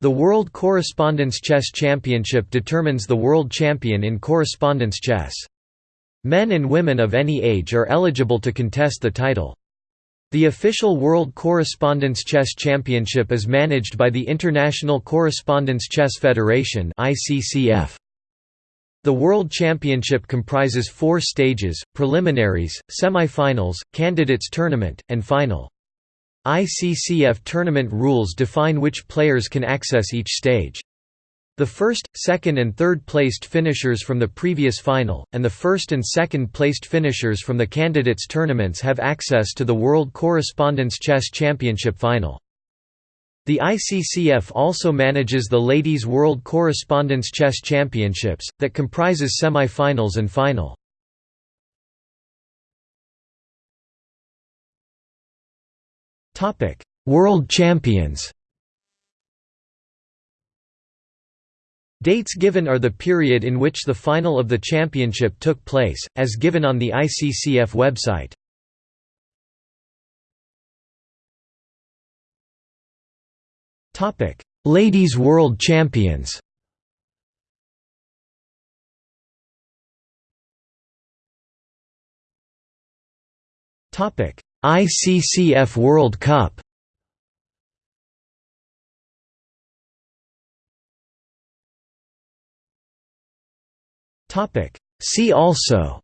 The World Correspondence Chess Championship determines the world champion in correspondence chess. Men and women of any age are eligible to contest the title. The official World Correspondence Chess Championship is managed by the International Correspondence Chess Federation The World Championship comprises four stages, preliminaries, semi-finals, candidates tournament, and final. ICCF tournament rules define which players can access each stage. The first, second and third placed finishers from the previous final, and the first and second placed finishers from the candidates tournaments have access to the World Correspondence Chess Championship final. The ICCF also manages the Ladies World Correspondence Chess Championships, that comprises semi-finals and final. World Champions Dates given are the period in which the final of the championship took place, as given on the ICCF website. Topic: Ladies World Champions ICCF World Cup. See also.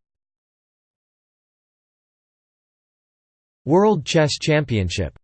World Chess Championship